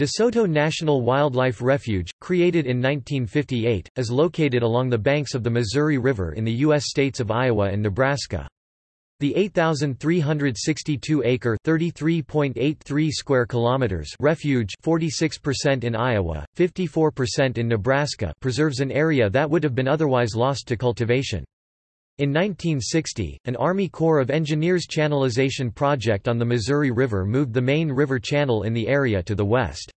DeSoto National Wildlife Refuge, created in 1958, is located along the banks of the Missouri River in the U.S. states of Iowa and Nebraska. The 8,362-acre (33.83 square kilometers) refuge, 46% in Iowa, 54% in Nebraska, preserves an area that would have been otherwise lost to cultivation. In 1960, an Army Corps of Engineers channelization project on the Missouri River moved the main river channel in the area to the west.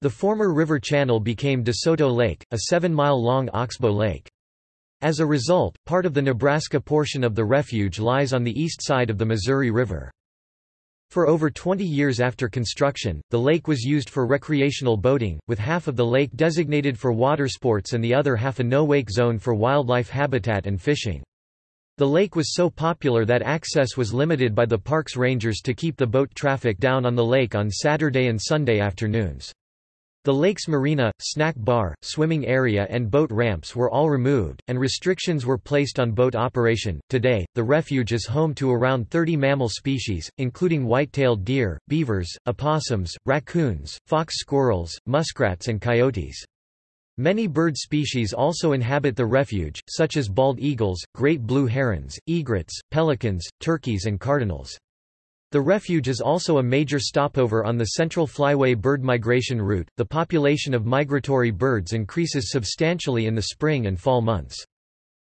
The former river channel became DeSoto Lake, a seven-mile-long oxbow lake. As a result, part of the Nebraska portion of the refuge lies on the east side of the Missouri River. For over 20 years after construction, the lake was used for recreational boating, with half of the lake designated for water sports and the other half a no-wake zone for wildlife habitat and fishing. The lake was so popular that access was limited by the park's rangers to keep the boat traffic down on the lake on Saturday and Sunday afternoons. The lake's marina, snack bar, swimming area, and boat ramps were all removed, and restrictions were placed on boat operation. Today, the refuge is home to around 30 mammal species, including white-tailed deer, beavers, opossums, raccoons, fox squirrels, muskrats, and coyotes. Many bird species also inhabit the refuge, such as bald eagles, great blue herons, egrets, pelicans, turkeys and cardinals. The refuge is also a major stopover on the Central Flyway bird migration route. The population of migratory birds increases substantially in the spring and fall months.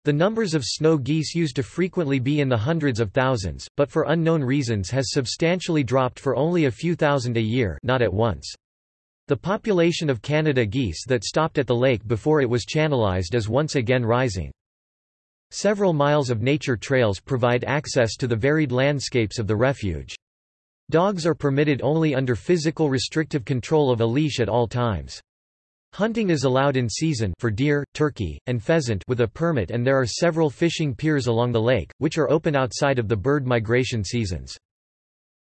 The numbers of snow geese used to frequently be in the hundreds of thousands, but for unknown reasons has substantially dropped for only a few thousand a year not at once. The population of Canada geese that stopped at the lake before it was channelized is once again rising. Several miles of nature trails provide access to the varied landscapes of the refuge. Dogs are permitted only under physical restrictive control of a leash at all times. Hunting is allowed in season for deer, turkey, and pheasant with a permit and there are several fishing piers along the lake, which are open outside of the bird migration seasons.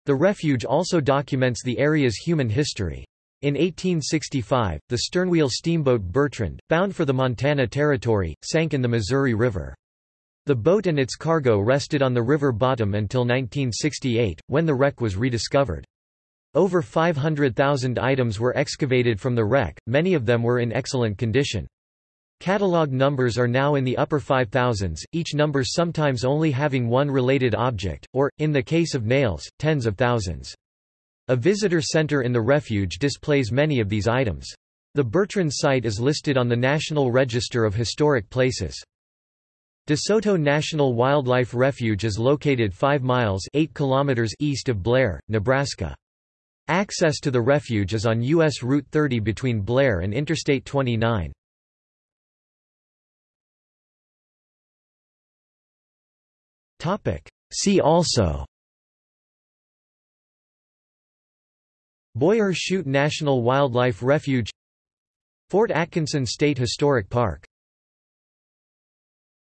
The refuge also documents the area's human history. In 1865, the sternwheel steamboat Bertrand, bound for the Montana Territory, sank in the Missouri River. The boat and its cargo rested on the river bottom until 1968, when the wreck was rediscovered. Over 500,000 items were excavated from the wreck, many of them were in excellent condition. Catalog numbers are now in the upper 5000s, each number sometimes only having one related object, or, in the case of nails, tens of thousands. A visitor center in the refuge displays many of these items. The Bertrand site is listed on the National Register of Historic Places. DeSoto National Wildlife Refuge is located 5 miles 8 kilometers east of Blair, Nebraska. Access to the refuge is on U.S. Route 30 between Blair and Interstate 29. See also Boyer Chute National Wildlife Refuge Fort Atkinson State Historic Park